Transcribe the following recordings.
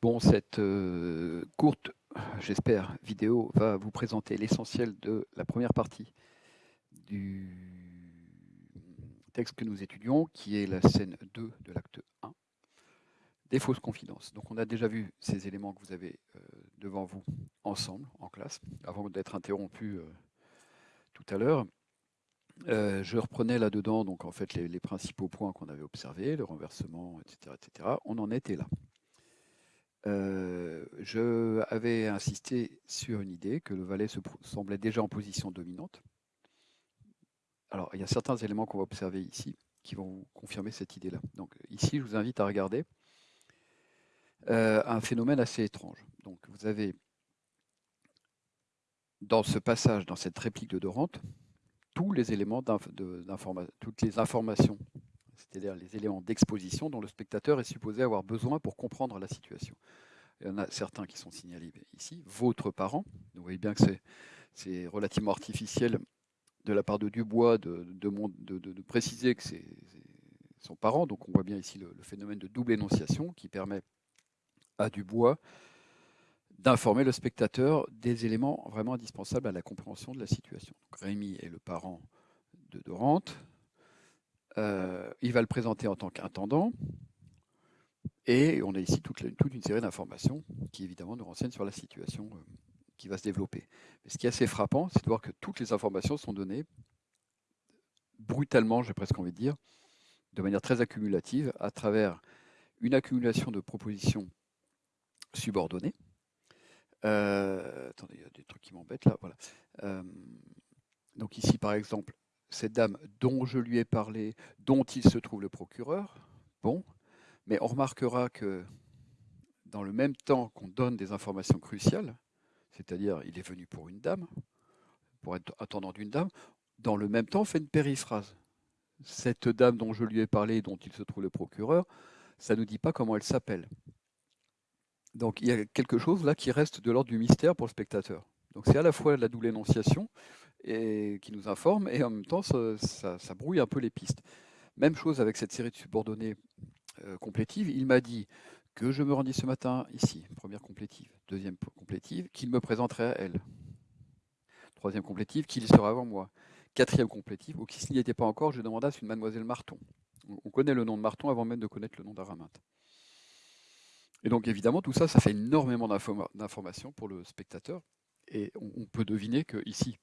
Bon, cette euh, courte, j'espère, vidéo va vous présenter l'essentiel de la première partie du texte que nous étudions, qui est la scène 2 de l'acte 1, des fausses confidences. Donc on a déjà vu ces éléments que vous avez euh, devant vous ensemble, en classe, avant d'être interrompu euh, tout à l'heure. je reprenais là-dedans donc en fait les, les principaux points qu'on avait observés, le renversement, etc., etc. On en était là. Euh, je avais insisté sur une idée que le valet se semblait déjà en position dominante. Alors, il y a certains éléments qu'on va observer ici qui vont confirmer cette idée-là. Donc, ici, je vous invite à regarder euh, un phénomène assez étrange. Donc, vous avez dans ce passage, dans cette réplique de Dorante, tous les éléments toutes les informations c'est-à-dire les éléments d'exposition dont le spectateur est supposé avoir besoin pour comprendre la situation. Il y en a certains qui sont signalés ici. Votre parent, vous voyez bien que c'est relativement artificiel de la part de Dubois de, de, préciser que c'est son parent. Donc on voit bien ici le, phénomène de double énonciation qui permet à Dubois d'informer le spectateur des éléments vraiment indispensables à la compréhension de la situation. Rémi est le parent de Dorante, euh, il va le présenter en tant qu'intendant. Et on a ici toute, une série d'informations qui, évidemment, nous renseignent sur la situation euh, qui va se développer. Ce qui est assez frappant, c'est de voir que toutes les informations sont données brutalement, j'ai presque envie de dire, de manière très accumulative, à travers une accumulation de propositions subordonnées. Euh, attendez, il y a des trucs qui m'embêtent là. Voilà. donc ici, par exemple, cette dame dont je lui ai parlé, dont il se trouve le procureur. Bon, mais on remarquera que dans le même temps qu'on donne des informations cruciales, c'est-à-dire il est venu pour une dame, pour être attendant d'une dame, dans le même temps on fait une périphrase. Cette dame dont je lui ai parlé, dont il se trouve le procureur, ça ne nous dit pas comment elle s'appelle. Donc il y a quelque chose là qui reste de l'ordre du mystère pour le spectateur. Donc c'est à la fois la double énonciation qui nous informe, et en même temps, ça, brouille un peu les pistes. Même chose avec cette série de subordonnées euh, complétives. Il m'a dit que je me rendis ce matin ici, première complétive. Deuxième complétive, qu'il me présenterait à elle. Troisième complétive, qu'il sera avant moi. Quatrième complétive, ou qui s'il n'y était pas encore, je demandasse une mademoiselle Marton. On connaît le nom de Marton avant même de connaître le nom d'Araminte. Et donc évidemment, tout ça, ça fait énormément d'informations pour le spectateur. Et on peut deviner que ici,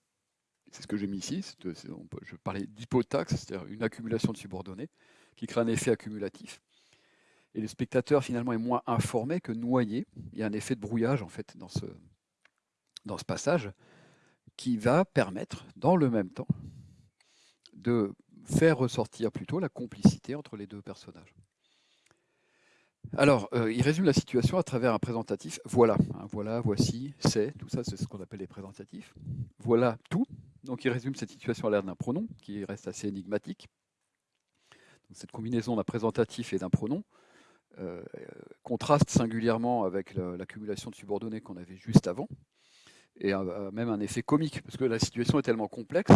c'est ce que j'ai mis ici, je parlais d'hypotaxe, c'est-à-dire une accumulation de subordonnées, qui crée un effet accumulatif. Et le spectateur finalement est moins informé que noyé. Il y a un effet de brouillage en fait dans ce, dans ce passage qui va permettre, dans le même temps, de faire ressortir plutôt la complicité entre les deux personnages. Alors, euh, il résume la situation à travers un présentatif. Voilà, hein, voilà, voici, c'est, tout ça, c'est ce qu'on appelle les présentatifs. Voilà tout. Donc, il résume cette situation à l'air d'un pronom qui reste assez énigmatique. cette combinaison d'un présentatif et d'un pronom euh, contraste singulièrement avec l'accumulation de subordonnées qu'on avait juste avant, et a même un effet comique, parce que la situation est tellement complexe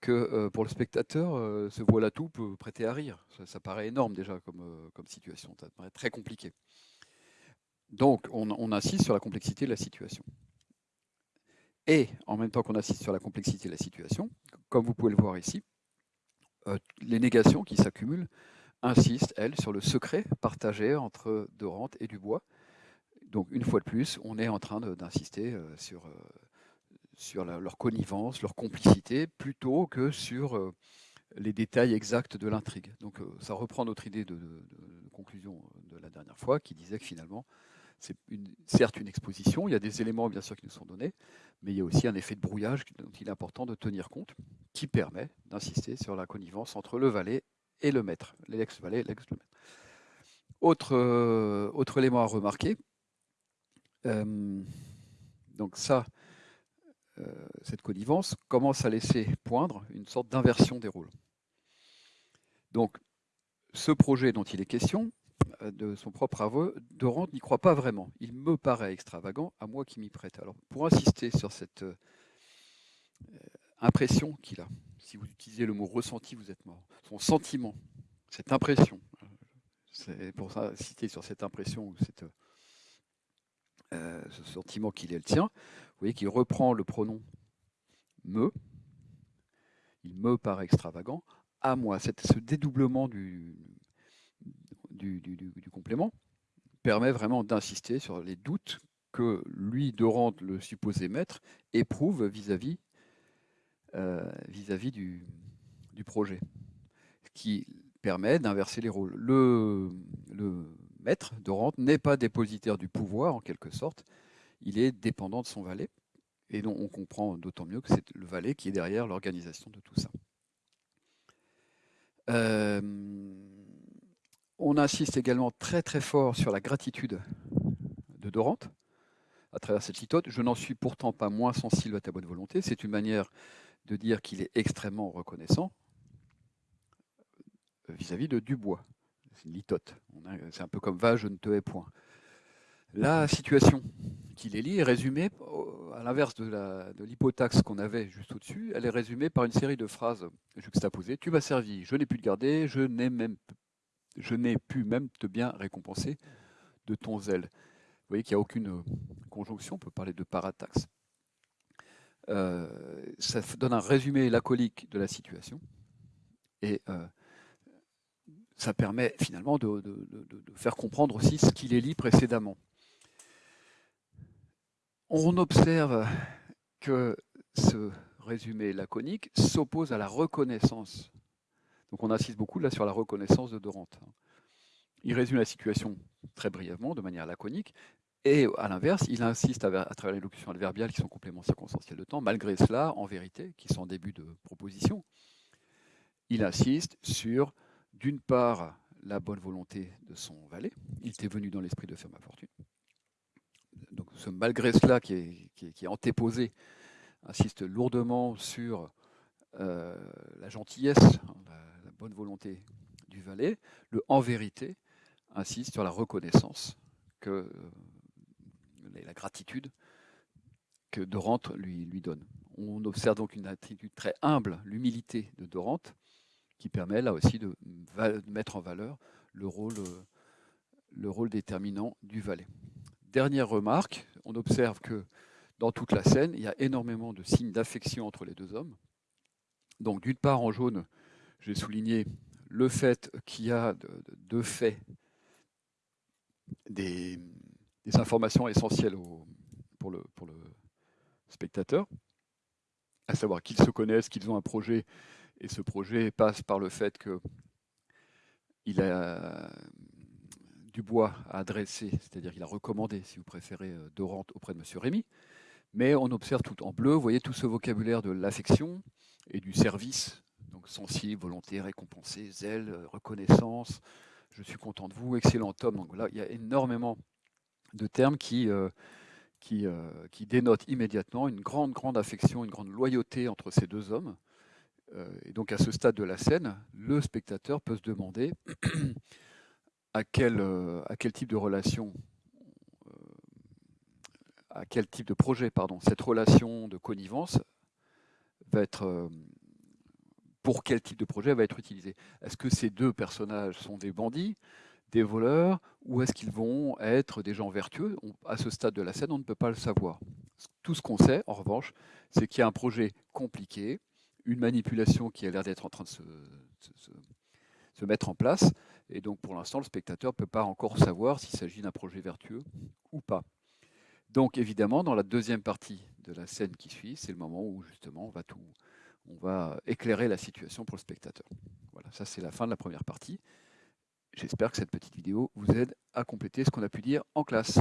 que euh, pour le spectateur, euh, ce voilà tout peut prêter à rire. Ça, paraît énorme déjà euh, comme, situation, ça paraît très compliqué. Donc on, insiste sur la complexité de la situation. Et en même temps qu'on insiste sur la complexité de la situation, comme vous pouvez le voir ici, les négations qui s'accumulent insistent, elles, sur le secret partagé entre Dorante et Dubois. Donc une fois de plus, on est en train d'insister sur sur leur connivence, leur complicité, plutôt que sur euh, les détails exacts de l'intrigue. Donc euh, ça reprend notre idée de, conclusion de la dernière fois, qui disait que finalement, c'est certes une exposition, il y a des éléments bien sûr qui nous sont donnés, mais il y a aussi un effet de brouillage dont il est important de tenir compte, qui permet d'insister sur la connivence entre le valet et le maître, l'ex-valet et l'ex-le-maître. Autre, euh, autre élément à remarquer, donc ça, euh, cette connivence commence à laisser poindre une sorte d'inversion des rôles. Donc, ce projet dont il est question, euh, de son propre aveu, Dorant n'y croit pas vraiment. Il me paraît extravagant, à moi qui m'y prête. Alors, pour insister sur cette euh, impression qu'il a, si vous utilisez le mot ressenti, vous êtes mort. Son sentiment, cette impression, c'est pour ça citer sur cette impression ou cette euh, ce sentiment qu'il est le tien. Vous voyez qu'il reprend le pronom me, il me paraît extravagant, à moi. ce dédoublement du, du, complément permet vraiment d'insister sur les doutes que lui, Dorant, le supposé maître, éprouve vis-à-vis euh, vis-à-vis du, du, projet, ce qui permet d'inverser les rôles. Le, le maître, Dorant, n'est pas dépositaire du pouvoir, en quelque sorte, il est dépendant de son valet, et donc on comprend d'autant mieux que c'est le valet qui est derrière l'organisation de tout ça. Euh, on insiste également très très fort sur la gratitude de Dorante à travers cette litote. Je n'en suis pourtant pas moins sensible à ta bonne volonté. C'est une manière de dire qu'il est extrêmement reconnaissant vis-à-vis de Dubois. C'est une litote. C'est un peu comme va, je ne te hais point. La situation qu'il élit est résumée, à l'inverse de l'hypotaxe qu'on avait juste au-dessus, elle est résumée par une série de phrases juxtaposées. Tu m'as servi, je n'ai pu te garder, je n'ai même je n'ai pu même te bien récompenser de ton zèle. Vous voyez qu'il n'y a aucune conjonction, on peut parler de parataxe. Euh, ça donne un résumé lacolique de la situation et euh, ça permet finalement de, faire comprendre aussi ce qu'il est lit précédemment on observe que ce résumé laconique s'oppose à la reconnaissance. Donc on insiste beaucoup là sur la reconnaissance de Dorante. Il résume la situation très brièvement, de manière laconique, et à l'inverse, il insiste à, travers les locutions adverbiales qui sont compléments circonstanciels de temps. Malgré cela, en vérité, qui sont en début de proposition, il insiste sur, d'une part, la bonne volonté de son valet. Il était venu dans l'esprit de faire ma fortune donc ce malgré cela qui est, antéposé insiste lourdement sur euh, la gentillesse, hein, la, bonne volonté du valet. Le en vérité insiste sur la reconnaissance, que, euh, la gratitude que Dorante lui, lui donne. On observe donc une attitude très humble, l'humilité de Dorante, qui permet là aussi de, mettre en valeur le rôle, le rôle déterminant du valet. Dernière remarque, on observe que dans toute la scène, il y a énormément de signes d'affection entre les deux hommes. Donc d'une part, en jaune, j'ai souligné le fait qu'il y a de, fait des, informations essentielles pour, le, pour, le, spectateur, à savoir qu'ils se connaissent, qu'ils ont un projet, et ce projet passe par le fait qu'il a Dubois a adressé, c'est-à-dire qu'il a recommandé, si vous préférez, euh, Dorante auprès de M. Rémy. Mais on observe tout en bleu, vous voyez tout ce vocabulaire de l'affection et du service, donc sensible, volonté, récompensé, zèle, euh, reconnaissance, je suis content de vous, excellent homme. Donc là, il y a énormément de termes qui, euh, qui, qui dénotent immédiatement une grande, grande affection, une grande loyauté entre ces deux hommes. Et donc à ce stade de la scène, le spectateur peut se demander à quel, euh, à quel type de relation, euh, à quel type de projet, pardon, cette relation de connivence va être, euh, pour quel type de projet va être utilisée. Est-ce que ces deux personnages sont des bandits, des voleurs, ou est-ce qu'ils vont être des gens vertueux? À ce stade de la scène, on ne peut pas le savoir. Tout ce qu'on sait, en revanche, c'est qu'il y a un projet compliqué, une manipulation qui a l'air d'être en train de se, mettre en place, et donc pour l'instant, le spectateur ne peut pas encore savoir s'il s'agit d'un projet vertueux ou pas. Donc évidemment, dans la deuxième partie de la scène qui suit, c'est le moment où justement on va, tout, on va éclairer la situation pour le spectateur. Voilà, ça c'est la fin de la première partie. J'espère que cette petite vidéo vous aide à compléter ce qu'on a pu dire en classe.